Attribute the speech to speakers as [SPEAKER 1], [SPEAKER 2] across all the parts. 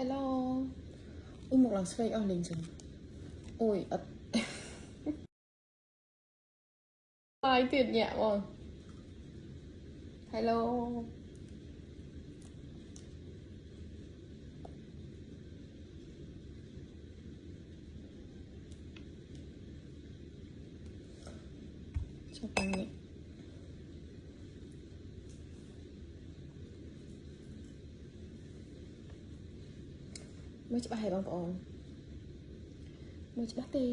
[SPEAKER 1] Hello អ៊ុយមកឡើងស្វែកអស់លេងចឹងអូយអត់បាយទៀតញាក់បង Hello ចាប់បា មើលច្បាស់ហើយបងប្អូនមើលច្បាស់ទេ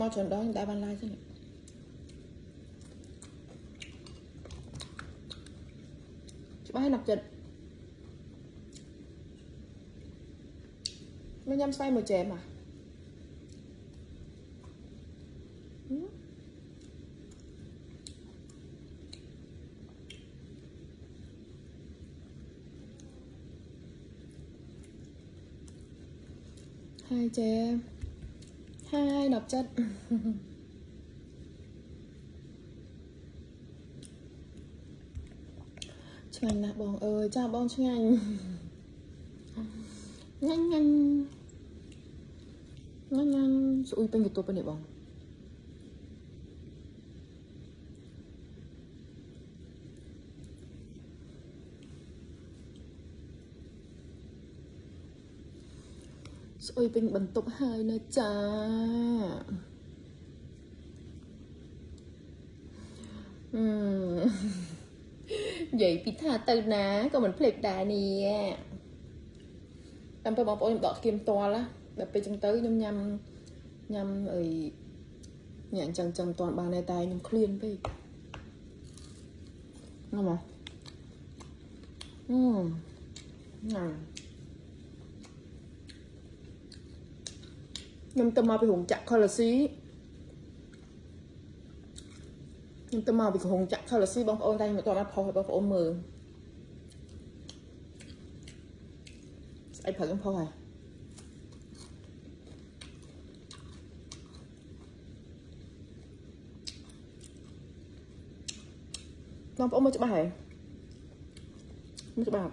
[SPEAKER 1] មកច្រើនដងតែបានឡាយទេនេះច្បាស់ហើយណាប់ចិត្តមកញ៉ាំស្វាយមួយចែមอ่ะហើយ ចែហើយណាប់ចិត្តឆ្ងាញ់ណាស់បងអើយចាបងឆ្ងាញ់ញ៉ាំញ៉ាំញ៉ាំញ៉ាំស្អុយពេញកន្ទប់នេះបង ស្អុយពេញបន្ទប់ហើយនៅចាអឺនិយាយពីថាទៅណាក៏មិនភ្លេចដែរនេះតាមពេលបងប្អូនខ្ញុំដកគៀមតលណាដល់ពេលចឹងទៅខ្ញុំញ៉ាំញ៉ាំអីញ៉ាំចឹងចឹងមិនទាន់បានទេតែខ្ញុំឃ្លានពេកងមកអឺញ៉ាំ ខ្ញុំទៅមកពីរោងចក្រខលស៊ីខ្ញុំទៅមកពីរោងចក្រខលស៊ីបងប្អូនតែខ្ញុំមិនទាន់បានផុសឲ្យបងប្អូនមើលស្អីព្រឹកខ្ញុំផុសហើយបងប្អូនមើលច្បាស់ហើយមើលច្បាស់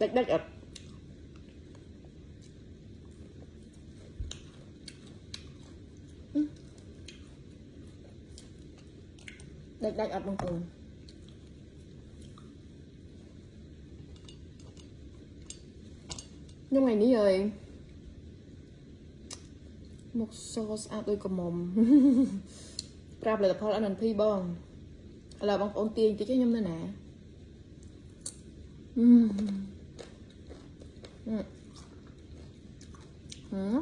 [SPEAKER 1] ដាច់ដាច់អត់ ដាច់ដាច់អត់បងប្អូនខ្ញុំថ្ងៃនេះហើយមកសស្អាតដូចកមុំប្រាប់ផលិតផល NNP បងឥឡូវបងប្អូនទាញតិចខ្ញុំនៅណាអឺអឺហឺ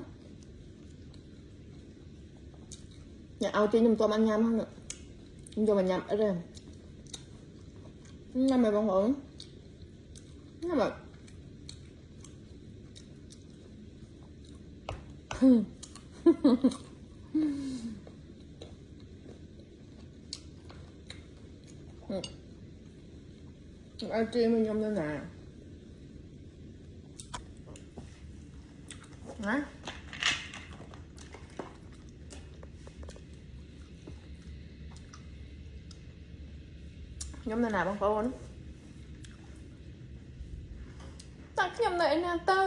[SPEAKER 1] ញ៉ាំឲ្យទាញខ្ញុំមិនទាន់បានញ៉ាំហ្នឹង ខ្ញុំយកមកញ៉ាំអត់ទេញ៉ាំមកបងប្អូនញ៉ាំមកហឹមឲ្យជិះមក ខ្ញុំទៅណាណាខ្ញុំនៅណាបងប្អូនតែខ្ញុំនៅឯណាទៅ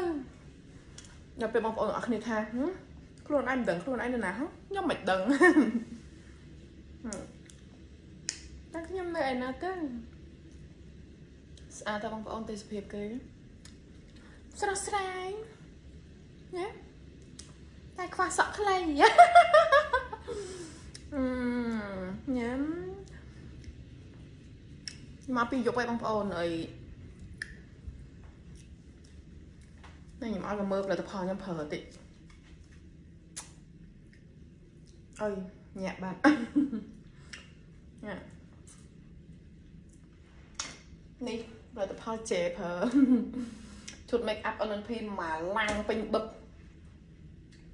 [SPEAKER 1] ដល់ពេលបងប្អូនអរគ្នាថាខ្លួនឯងមិនដឹងខ្លួនឯងនៅណាខ្ញុំមិនដឹងតែខ្ញុំនៅឯណាទៅស្អាតតើបងប្អូនទេសភាពគេស្រស់ស្រាយណាតែខ្វះសក់ខ្លីអឺញ៉ាំ មកពីយប់ហើយបងប្អូនអីតែខ្ញុំឲ្យមកមើលផលិតផលខ្ញុំប្រើតិចអើយញាក់បាត់ញាក់នេះផលិតផល J ប្រើឈុត make up NNP មួយឡាំងពេញបឹក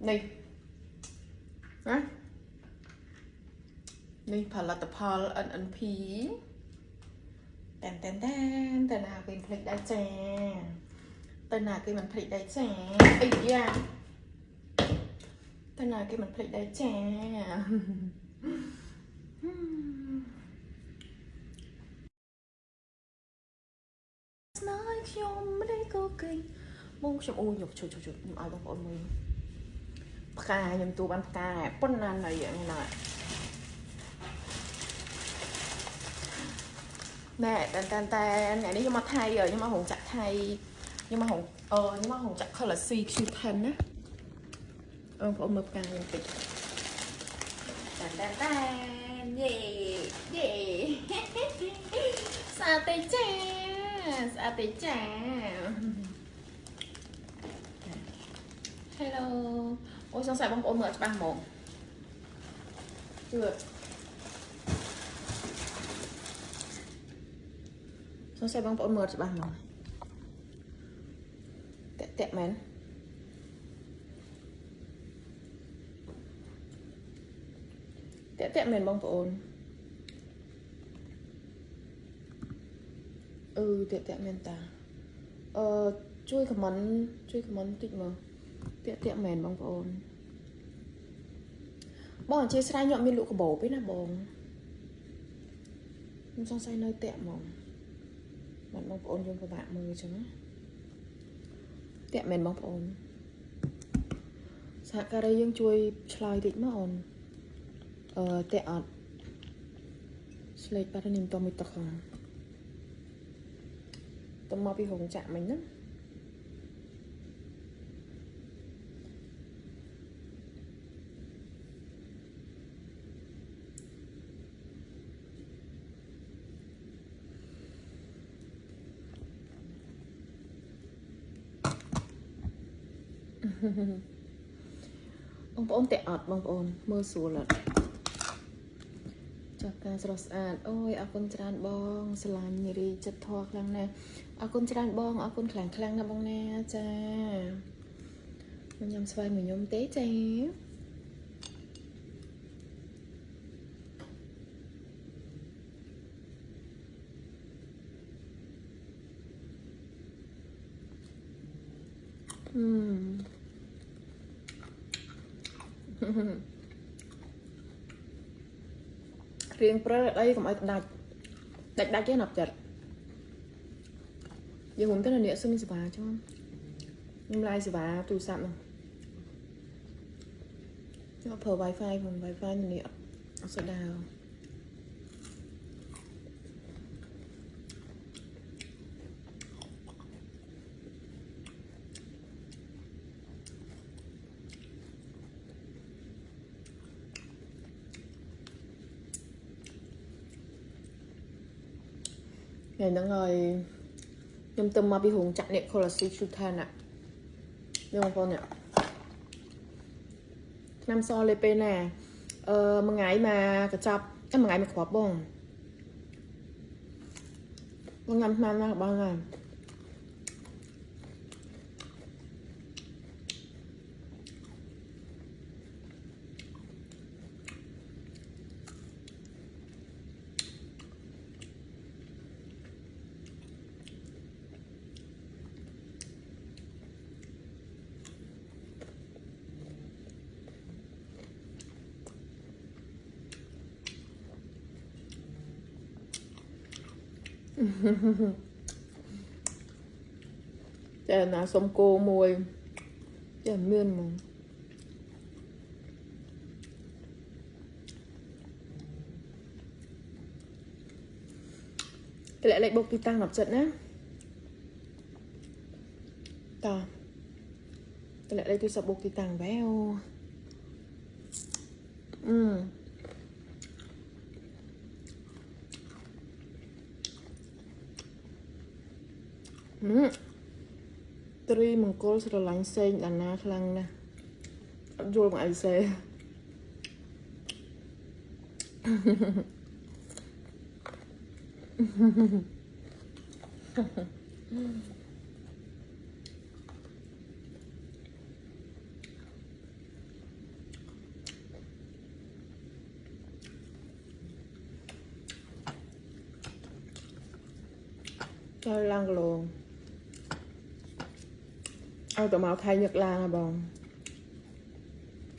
[SPEAKER 1] នេះណានេះផលិតផល NNP តែនតែនតែនតែណាគេភ្លេចដែរចាតែណាគេមិនភ្លេចដែរចាអីយ៉ាតែណាគេមិនភ្លេចដែរចាស្នេហ៍ខ្ញុំមិនได้ក៏គេងបងខ្ញុំអូខ្ញុំជួយជួយខ្ញុំឲ្យបងប្អូនមើលផ្កាខ្ញុំទូបានផ្កាប៉ុណ្ណាណៃហ្នឹងណា ណែតែតែតែថ្ងៃនេះខ្ញុំមកថៃខ្ញុំមកហងចាក់ថៃខ្ញុំមកហងអឺខ្ញុំមកហងចាក់ color C Q10 ណាបងប្អូនមើលផ្កាខ្ញុំតិចតែតែតែយេយេស្អាតទេចាស្អាតទេចា Hello អូយសង្ស័យបងប្អូនមើលអត់ច្បាស់ហ្មងជឿ សង្ស័យបងប្អូនមើលអត់ច្បាស់ហ្មងតាក់តាក់មែនតាក់តាក់មែនបងប្អូនអឺតាក់តាក់មែនតាអឺជួយខមមិនជួយខមមិនតិចមើលតាក់តាក់មែនបងប្អូនបងអធិស្ឋានខ្ញុំអត់មានលក់កាបូបទេណាបងខ្ញុំសង្ស័យនៅតាក់ហ្មង បាទបងប្អូនយើងពិបាកមើលអញ្ចឹងណាតាក់មែនបងប្អូនសហការីយើងជួយឆ្លើយតិចមកអូនអឺតាក់អត់ស្លេកបាត់នេះមិនតមានទឹកហ្នឹងតមកពីរោងចក្រមិញណា បងប្អូនតាក់អត់បងប្អូនមើលស្រួលអត់ចាស់ការស្រស់ស្អាតអូយអរគុណច្រើនបងស្រឡាញ់រីចិត្តធေါ်ខ្លាំងណាស់អរគុណច្រើនបងអរគុណខ្លាំងខ្លាំងណាស់បងណាចាមកញ៉ាំស្វាយមួយខ្ញុំទេចាអឺ រៀងព្រើអីកុំឲ្យដាច់ដាច់ដាច់ទេណាប់ចិត្តយើងខ្ញុំទៅអ្នកសឹងសេវាចុះខ្ញុំឡាយសេវាទូរស័ព្ទហ្នឹងខ្ញុំប្រើ Wi-Fi ផង Wi-Fi នេះអត់ស្ដាវ ថ្ងៃហ្នឹងហើយខ្ញុំទៅមកពីរោងចក្រនេះ Colossi Chutan ណាយកបងប្អូននេះឆ្នាំសលេពេលណាអឺមួយថ្ងៃមកកញ្ចប់តែមួយថ្ងៃមកគ្រាប់បងបងញ៉ាំឆ្នាំណាបងណា តែណាសុំគោមួយតែមានហ្មងតម្លាក់លេខបុកទីតាំង10ចិត្តណាតតម្លាក់លេខទូរស័ព្ទបុកទីតាំងវ៉ាវអឺ ត្រីមង្គលស្រឡាញ់សេងដាណាខ្លាំងណាស់អត់យល់មកអីសេចូលឡើងគីឡូ ឲ្យទៅមកថៃញឹកឡានហ៎បង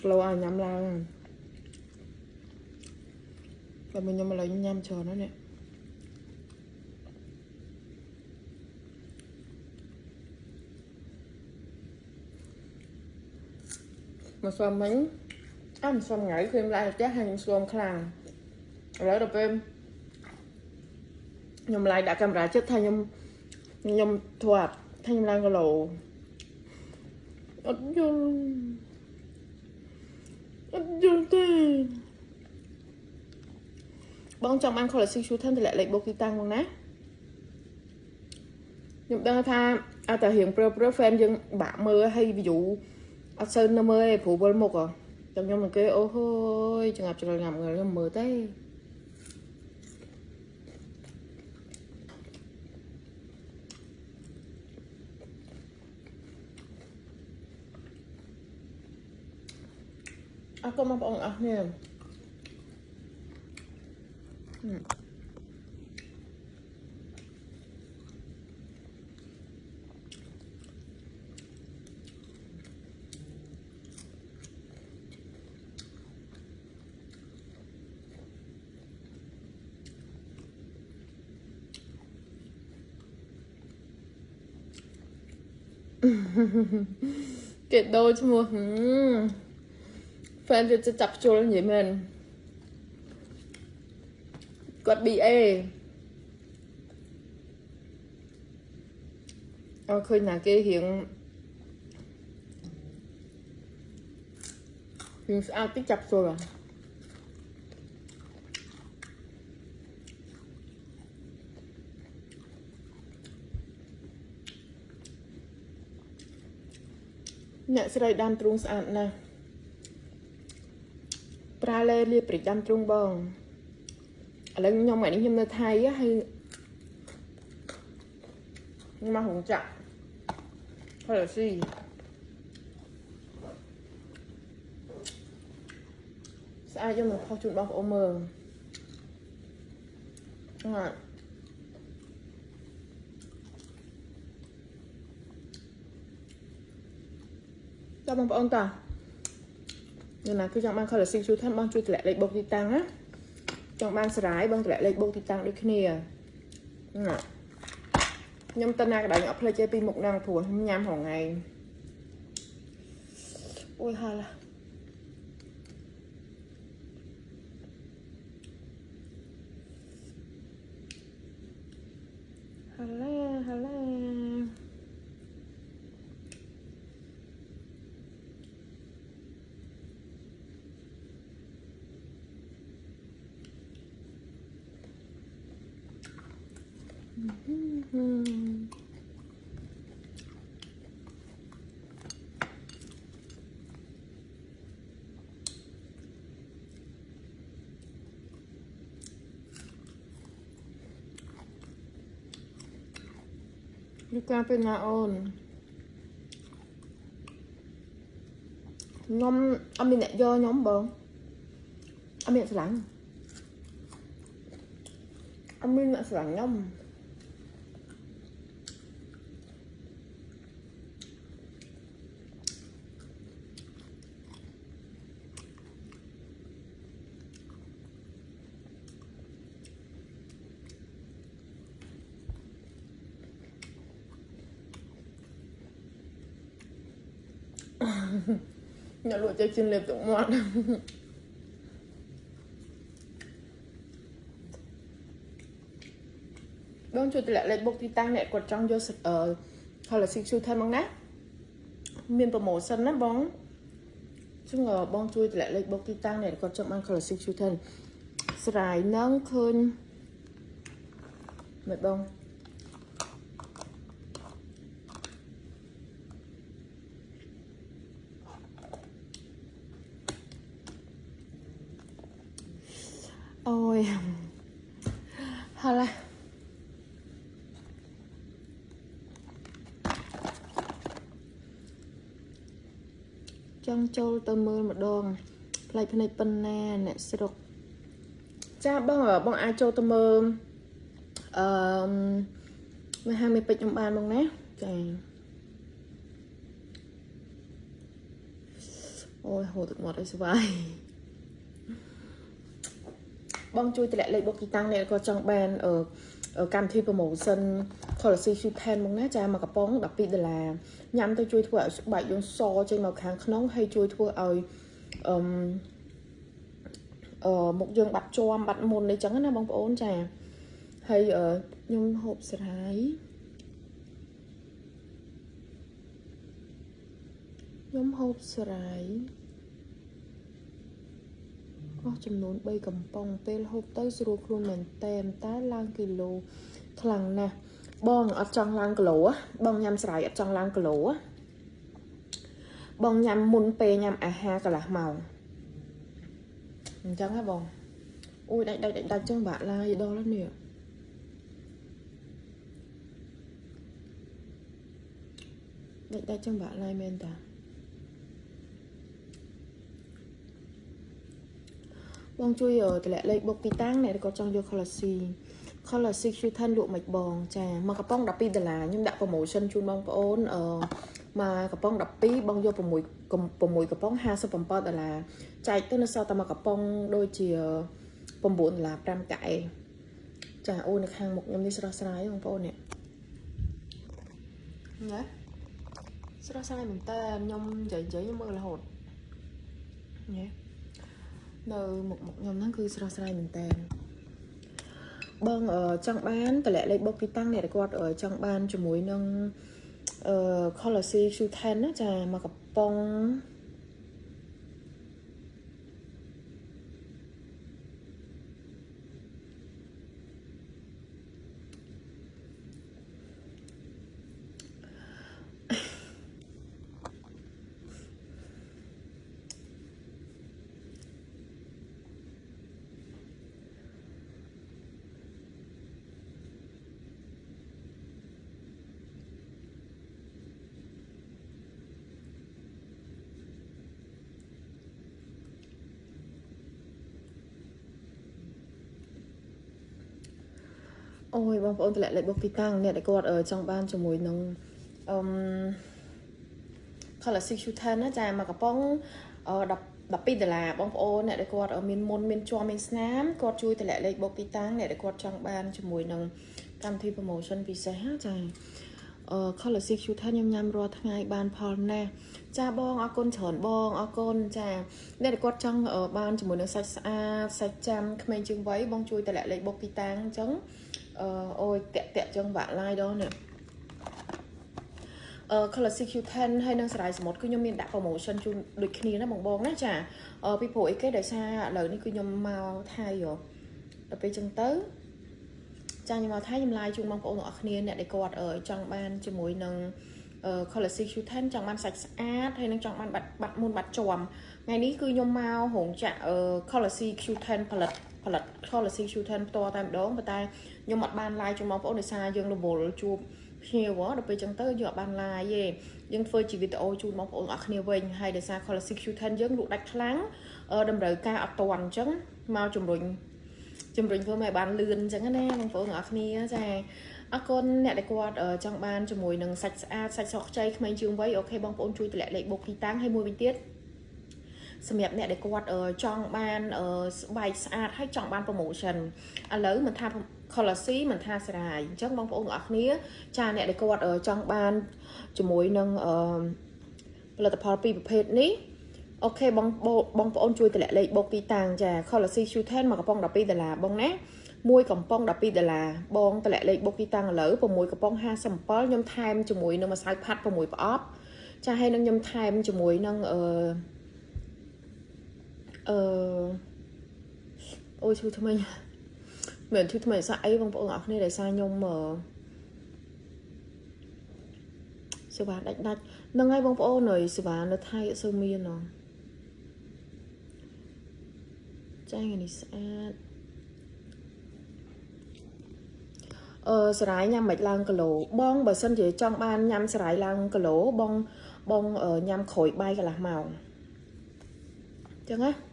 [SPEAKER 1] គីឡូឲ្យញ៉ាំឡើងតែមកខ្ញុំឥឡូវញ៉ាំច្រើនណាស់នេះមកស្វាមិញអត់ស្វាមថ្ងៃឃើញឡើងផ្ទះហើយខ្ញុំស្វាមខ្លាំងឥឡូវដល់ពេលខ្ញុំឡាយដាក់កាមេរ៉ាចិត្តថាខ្ញុំខ្ញុំធ្លាប់ថាខ្ញុំឡើងគីឡូ អត់យល់អត់យល់ទេបងចង់បាន quality shoe ថែមតម្លាក់លេខបុកទីតាំងមកណាខ្ញុំដឹងថាអត់តែរៀងព្រើព្រើ fan យើងបាក់មើលហើយ view អត់សូវនៅមើលទេព្រោះវិលមុខហ៎ចាំខ្ញុំនឹងគេអូហូយចងាប់ច្រលងាប់ខ្ញុំមើលទេ អរគុណបងប្អូនអរគ្នាគេដូរឈ្មោះ ហ្វេនវាจะចាប់ជួលនិយាយមែនគាត់ BA អើឃើញណាគេរៀងរៀងស្អាតតិចចាប់ជួលអ្ហ៎អ្នកស្រីដាំទ្រូងស្អាតណាស់ ប្រើលេលាព្រិចដាំទ្រូងបងឥឡូវខ្ញុំថ្ងៃនេះខ្ញុំនៅថៃហើយខ្ញុំមកហងចាក់ហើយស៊ីស្អាតខ្ញុំនឹងផុសជូនបងប្អូនមើលអត់តើបងប្អូនតើ នៅណាគឺចង់បាន color six ជួយថាបងជួយតម្លាក់លេខបុកទីតាំងណាចង់បានស្រាយបងតម្លាក់លេខបុកទីតាំងដូចគ្នាណាខ្ញុំតើណាកណ្ដាលខ្ញុំអត់ផ្លេចទេពីមុខហ្នឹងព្រោះខ្ញុំញ៉ាំហងៃអូយហាឡាហាឡាហាឡានេះការពេលណាអូនខ្ញុំអត់មានអ្នកយកខ្ញុំបងអត់មានស្រឡាញ់អត់មា នអ្នកស្រឡាញ់ខ្ញុំអ្នកលក់ចេះជិនលេបទឹ កមាត់បងជួយតម្លាក់លេខបុកទីតាំងអ្នកគាត់ចង់យកអឺ color six shoe ថែមមកណាមាន promotion ណាបងចឹងបងជួយតម្លាក់លេខបុកទីតាំងអ្នកគាត់ចង់បាន color six shoe ថែមស្រាយនឹងឃើញមើលបងអូយហើយចង់ចូលទៅមើលម្ដងផ្លែភ្នែកប៉ុ ណ្ណាអ្នកស្រុកចាបងបងអាចចូលទៅមើលអឺមហាមេពេជ្រខ្ញុំបានបងណាចាអូយហូរទឹកមាត់ឲ្យស្វាយ បងជួយតម្លាក់លេខបុកទីតាំងអ្នកក៏ចង់បានអឺកម្មវិធី promotion policy shoe pen មកណាចាមកកំប៉ុង12ដុល្លារញ៉ាំទៅជួយធ្វើឲ្យស្បែកយើងសចេញមកខាងក្នុងហើយជួយធ្វើឲ្យអឺអឺមុខយើងបាត់ជាំបាត់មុនអីចឹងណាបងប្អូនចាហើយខ្ញុំហូបស្រាយខ្ញុំហូបស្រាយអ ស់ចំនួន3កំប៉ុងពេលហូបទៅស្រួលខ្លួនមែនតែនតែឡើងគីឡូខ្លាំងណាស់បងអត់ចង់ឡើងគីឡូបងញ៉ាំស្រាយអត់ចង់ឡើងគីឡូបងញ៉ាំមុនពេលញ៉ាំអាហារកន្លះម៉ោងអញ្ចឹងហ៎បងអូយដាច់ដាច់ដាច់ចឹងបាក់ឡាយដល់នេះដាច់ដាច់ចឹងបាក់ឡាយមែនតា បងជួយតម្លាក់លេខបុកទីតាំងអ្នកគាត់ចង់យក color C color C Q10 លក់មិនបងចាមកកំប៉ុង12ដុល្លារខ្ញុំដាក់ promotion ជូនបងប្អូនអឺមកកំប៉ុង12បងយក6 6កំប៉ុង57ដុល្លារចែកទៅនៅសល់តែមកកំប៉ុងដូចជា9ដុល្លារ5កែចាអូនៅខាងមុខខ្ញុំនេះស្រស់ស្រាយបងប្អូននេះណាស្រស់ស្រាយមែនតើខ្ញុំនិយាយនិយាយមើលរហូតញ៉េ នៅមុខមុខខ្ញុំហ្នឹងគឺស្រស់ស្រាយមែនតើបងចង់បានតម្លាក់លេខបុកទីតាំងអ្នកគាត់ចង់បានជាមួយនឹងអឺ Color C Q10 ណាចាមកកំប៉ុង អូយបងប្អូនតម្លាក់លេខបុកទីតាំងអ្នកដែលគាត់ចង់បានជាមួយនឹងអឺ color 610 ណាចាមកកំប៉ុង10 12ដុល្លារបងប្អូនអ្នកដែលគាត់មានមុនមានជាប់មានស្នាមគាត់ជួយតម្លាក់លេខបុកទីតាំងអ្នកដែលគាត់ចង់បានជាមួយនឹងកម្មវិធី promotion ពិសេសណាចាអឺ color 6 Q10 ខ្ញុំញ៉ាំរាល់ថ្ងៃបានផលណាស់ចាបងអរគុណច្រើនបងអរគុណចាអ្នកដែលគាត់ចង់បានជាមួយនឹងសាច់ស្អាតសាច់ចាំក្មេងជាងវ័យបងជួយតម្លាក់លេខបុកទីតាំងអញ្ចឹង អឺអូយតាក់តាក់ចឹងបាក់ឡាយដល់នេះអឺ color CQ10 ហើយនឹងស្រ័យសមុទ្រគឺខ្ញុំមានដាក់ promotion ជូនដូចគ្នាណាបងបងណាចាអឺពីព្រោះអីគេដោយសារឥឡូវនេះគឺខ្ញុំមកថៃហ៎ដល់ពេលចឹងទៅចាខ្ញុំមកថៃខ្ញុំ live ជូនបងប្អូនទាំងអស់គ្នាអ្នកដែលគាត់ចង់បានជាមួយនឹង color CQ10 ចង់បានសាច់ស្អាតហើយនឹងចង់បានបាត់បាត់មុនបាត់ជាប់ថ្ងៃនេះគឺខ្ញុំមករោងចក្រ color CQ10 ផលិត ផលិត color CQ10 ផ្ទាល់តែម្ដងប៉ុន្តែខ្ញុំអត់បាន live ជូនបងប្អូនដោយសារយើងរវល់ជួបភ្ញៀវដល់ពេលចឹងទៅយើងអត់បាន live ទេយើងធ្វើជាវីដេអូជូនបងប្អូនអស់គ្នាវិញហើយដោយសារ color CQ10 យើងលក់ដាច់ខ្លាំងតម្រូវការអត់តាន់អញ្ចឹងមកជំរុញជំរុញធ្វើឲ្យបានលឿនអញ្ចឹងណាបងប្អូនទាំងអស់គ្នាចាអរគុណអ្នកដែលគាត់ចង់បានជាមួយនឹងសាច់ស្អាតសាច់ស្រស់ខ្ចីក្មេងជាងវ័យអូខេបងប្អូនជួយតម្លាក់លេខបុកទីតាំងហើយមួយវិញទៀត សម្រាប់អ្នកដែលគាត់ចង់បានស្បែកស្អាតហើយចង់បាន promotion ឥឡូវមិនថា color C មិនថាស្រាយអញ្ចឹងបងប្អូនទាំងអស់គ្នា ចាអ្នកដែលគាត់ចង់បានជាមួយនឹងផលិតផលពីរប្រភេទនេះអូខេបងបងប្អូនជួយតម្លាក់លេខបុកទីតាំងចា color C Q10 មកកំប៉ុង12ដុល្លារបងណាមួយកំប៉ុង12ដុល្លារបងតម្លាក់លេខបុកទីតាំងឥឡូវ6កំប៉ុង57ខ្ញុំថែមជាមួយនឹងម្សៅផាត់6ប្រអប់ចាហើយនឹងខ្ញុំថែមជាមួយនឹងអឺ អឺអូយឈឺថ្មីមិនឈឺថ្មីសាក់អីបងប្អូនអរគ្នាដែលសារខ្ញុំសេវាដាច់ដាច់នឹងហើយបងប្អូនហើយសេវានៅថៃអត់សូវមានហ៎ចាថ្ងៃនេះស្អាតអឺសរាយញ៉ាំមិនឡើងគីឡូបងបើសិនជាចង់បានញ៉ាំសរាយឡើងគីឡូបងបងញ៉ាំក្រួយបាយកន្លះម៉ោងអញ្ចឹងណា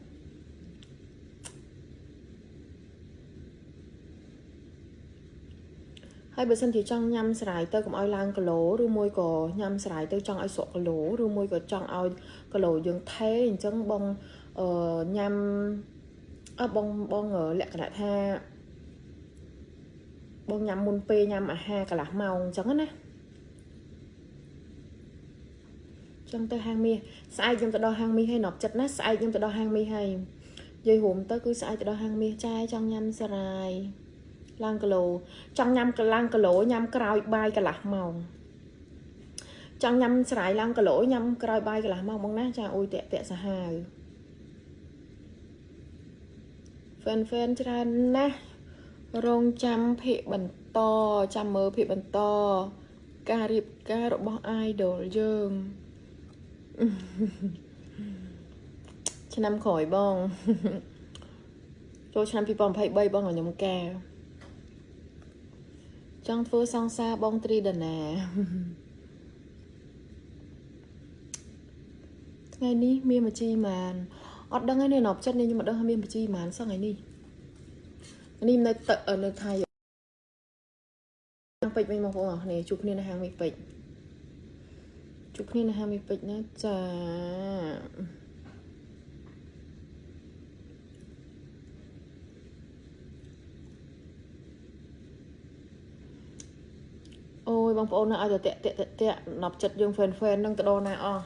[SPEAKER 1] ហហើយបើសិនជាចង់ញ៉ាំស្រាយទៅកុំឲ្យឡើងគីឡូឬមួយក៏ញ៉ាំស្រាយទៅចង់ឲ្យស្រកគីឡូឬមួយក៏ចង់ឲ្យគីឡូយើងថេអញ្ចឹងបងអឺញ៉ាំអើបងបងលក្ខណៈថាបងញ៉ាំមុនពេលញ៉ាំអាហារកន្លះម៉ោងអញ្ចឹងណាចឹងទៅហាងមាសស្អែកខ្ញុំទៅដល់ហាងមាសហើយនប់ចិត្តណាស្អែកខ្ញុំទៅដល់ហាងមាសហើយនិយាយរួមទៅគឺស្អែកទៅដល់ហាងមាសចាយចង់ញ៉ាំស្រាយ ឡើងគីឡូចង់ញ៉ាំកឡើងគីឡូញ៉ាំក្រោយបាយកន្លះម៉ោងចង់ញ៉ាំស្រាយឡើងគីឡូញ៉ាំក្រោយបាយកន្លះម៉ោងបងណាចាអ៊ុយតាក់តាក់សាហាវហ្វេនហ្វេនច្រើនណាស់រងចាំភាកបន្តចាំមើលភាកបន្តការរៀបការរបស់ idol យើងឆ្នាំក្រោយបងចូលឆ្នាំ2023បងខ្ញុំការ ចង់ធ្វើសង្សារបងត្រីដណាថ្ងៃនេះមានមជីម៉ានអត់ដឹងទេនៅចិត្តនេះខ្ញុំមិនដឹងថាមានមជីម៉ានសោះថ្ងៃនេះនេះនៅទឹកនៅថៃហាងពេជ្រវិញបងប្អូនអរគ្នាជួបគ្នានៅហាងមីពេជ្រជួបគ្នានៅហាងមីពេជ្រណាចា បងប្អូននៅឲ្យតែតាក់តាក់តាក់ណប់ចិត្តយើងហ្វេនហ្វេននឹងទៅដល់ណាអស់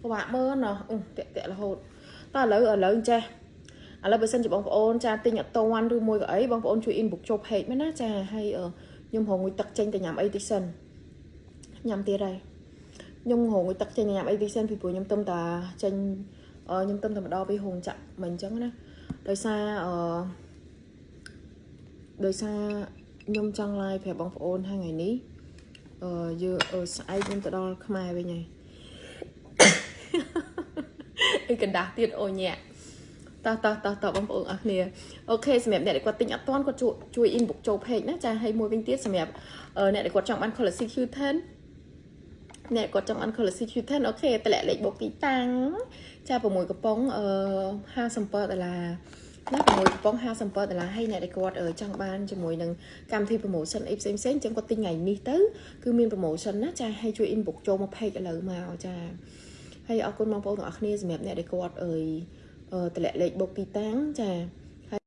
[SPEAKER 1] ពិបាកមើលណោះអឺតាក់តាក់រហូតតើឥឡូវឥឡូវចេះឥឡូវបើសិនជាបងប្អូនចាទិញអត់តន់ឬមួយក៏អីបងប្អូនជួយ inbox ចូល page មែនណាចាហើយខ្ញុំរងងុយទឹកចេញទៅញ៉ាំអីតិចសិនញ៉ាំទៀតហើយខ្ញុំរងងុយទឹកចេញញ៉ាំអីតិចសិនពីព្រោះខ្ញុំទៅតាចេញខ្ញុំទៅតែម្ដងពីហងចាក់មិនអញ្ចឹងណាដោយសារអឺ ដោយសារខ្ញុំចង់ live ប្រាប់បងប្អូនថ្ងៃនេះអឺយើងស្អែកខ្ញុំទៅដល់ខ្មែរវិញហើយអីកណ្ដាស់ទៀតអូញាក់តោះតោះតោះតោះបងប្អូនអរគ្នាអូខេសម្រាប់អ្នកដែលគាត់ទិញអត់ទាន់គាត់ជួយជួយ inbox ចូល page ណាចាហើយមួយវិញទៀតសម្រាប់អ្នកដែលគាត់ចង់បាន quality Q10 អ្នកគាត់ចង់បាន quality Q10 អូខេតម្លាក់លេខបូកទីតាំងចា6កំប៉ុងអឺ57ដុល្លារ ណា6កំប៉ុង57ដុល្លារហើយអ្នកដែលគាត់ចង់បានជាមួយនឹងកម្មវិធី promotion អីផ្សេងផ្សេងចឹងគាត់ទិញថ្ងៃនេះទៅគឺមាន promotion ណាចាហើយជួយ inbox ចូលមក page ឥឡូវមកចាហើយអរគុណបងប្អូនទាំងអស់គ្នាសម្រាប់អ្នកដែលគាត់អើយតម្លាក់លេខបុកទីតាំងចាហើ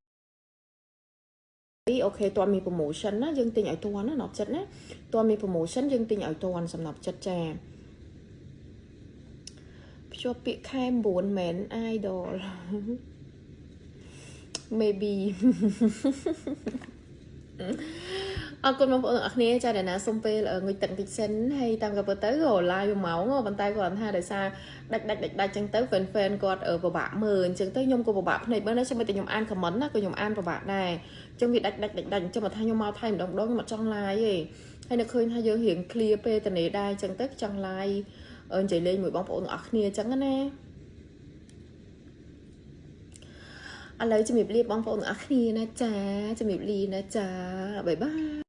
[SPEAKER 1] យអូខេតើមាន promotion ណាយើងទិញឲ្យតន់ណាសំណប់ចិត្តណាតើមាន promotion យើងទិញឲ្យតន់សំណប់ចិត្តចាភ្ជាប់ពាក្យខែ9មែន idol maybe អរគុណបងប្អូនទាំងអស់គ្នាចាដែលណាសុំពេលងុយទឹកតិចសិនហើយតាមក៏ពិតទៅក៏ live មួយម៉ោងប៉ុន្តែគាត់ថាដោយសារដាច់ដាច់ដាច់ដាច់ចឹងទៅ fan fan គាត់ពិបាកមើលអញ្ចឹងទៅខ្ញុំក៏ពិបាកភ្នែកមើលដែរខ្ញុំតែខ្ញុំអាន comment ណាក៏ខ្ញុំអានពិបាកដែរអញ្ចឹងវាដាច់ដាច់ដាច់ដាច់អញ្ចឹងបើថាខ្ញុំមកថៃម្ដងម្ដងខ្ញុំអត់ចង់ live ទេហើយនៅឃើញថាយើងរៀង clear ពេលតនេដែរអញ្ចឹងទៅចង់ live និយាយលេងមួយបងប្អូនទាំងអស់គ្នាអញ្ចឹងណា ឥឡូវជំរាបលាបងប្អូនទាំងអស់គ្នាណាចាជំរាបលាណាចាបាយបាយ